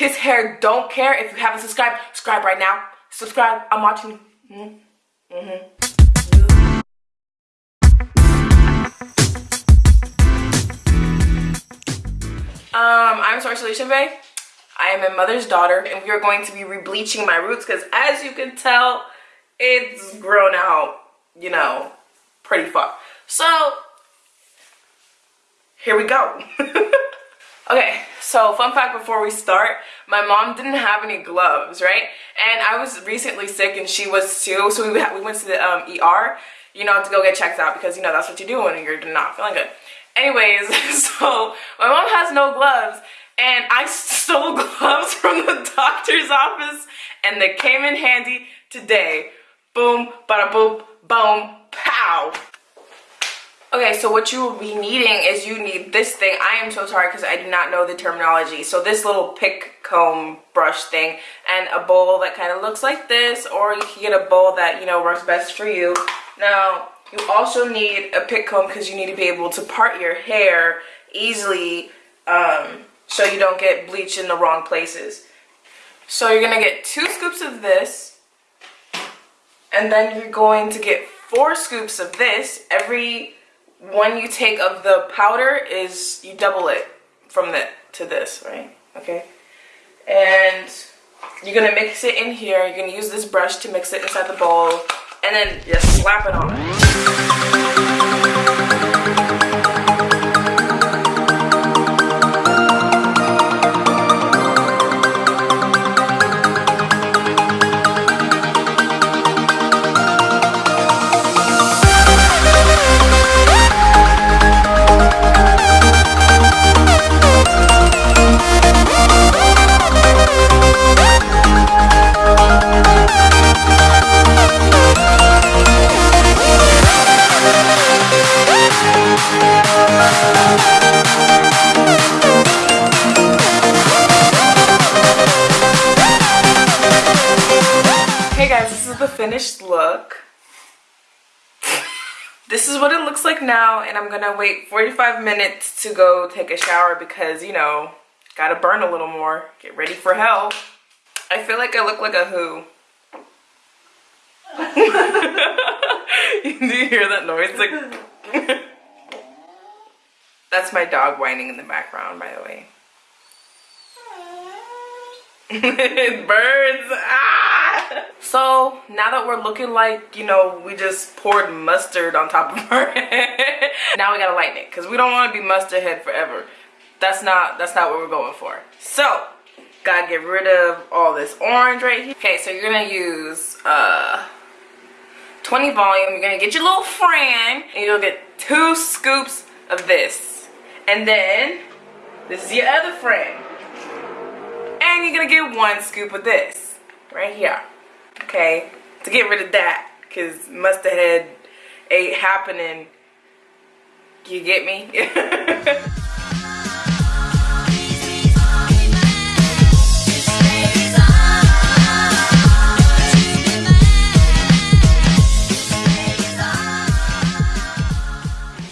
his hair don't care. If you haven't subscribed, subscribe right now. Subscribe. I'm watching. Mm hmm mm hmm Um, I'm Source Solution Bay. I am a mother's daughter and we are going to be rebleaching my roots because as you can tell, it's grown out, you know, pretty far. So, here we go. okay, so fun fact before we start, my mom didn't have any gloves, right? And I was recently sick and she was too, so we, we went to the um, ER, you know, to go get checked out because, you know, that's what you do when you're not feeling good. Anyways, so my mom has no gloves and I stole gloves from the doctor's office and they came in handy today. Boom, bada boom, boom, pow. Okay, so what you will be needing is you need this thing. I am so sorry because I do not know the terminology. So this little pick comb brush thing and a bowl that kind of looks like this or you can get a bowl that, you know, works best for you. Now, you also need a pick comb because you need to be able to part your hair easily um, so you don't get bleach in the wrong places. So you're going to get two scoops of this and then you're going to get four scoops of this. Every one you take of the powder is you double it from the to this, right? Okay. And you're going to mix it in here. You're going to use this brush to mix it inside the bowl and then just slap it on. Finished look. this is what it looks like now and I'm gonna wait 45 minutes to go take a shower because, you know, gotta burn a little more. Get ready for hell. I feel like I look like a who. Do you hear that noise? Like That's my dog whining in the background, by the way. Birds. Ah! So now that we're looking like, you know, we just poured mustard on top of our head. now we gotta lighten it because we don't want to be mustard head forever. That's not that's not what we're going for. So gotta get rid of all this orange right here. Okay, so you're gonna use uh 20 volume. You're gonna get your little friend and you'll get two scoops of this. And then this is your other friend. And you're gonna get one scoop of this right here. Okay, to get rid of that, cause mustard head ain't happening. You get me?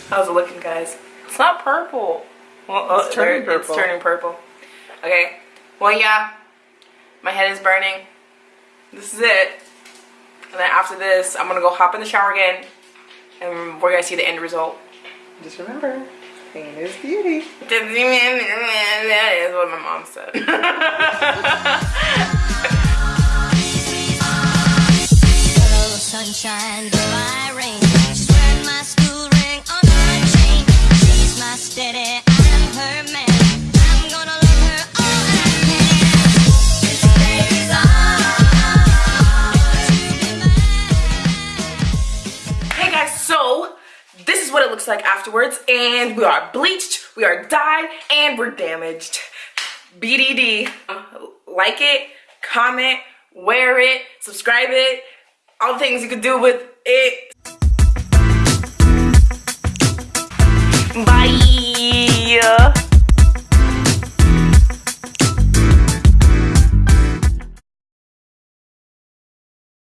How's it looking, guys? It's not purple. Well, it's, uh, turning purple. it's turning purple. Okay, well, yeah, my head is burning. This is it. And then after this, I'm gonna go hop in the shower again and we're gonna see the end result. Just remember, pain is beauty. That is what my mom said. is what it looks like afterwards. And we are bleached we are dyed and we're damaged. Bdd like it comment wear it subscribe it all the things you could do with it. Bye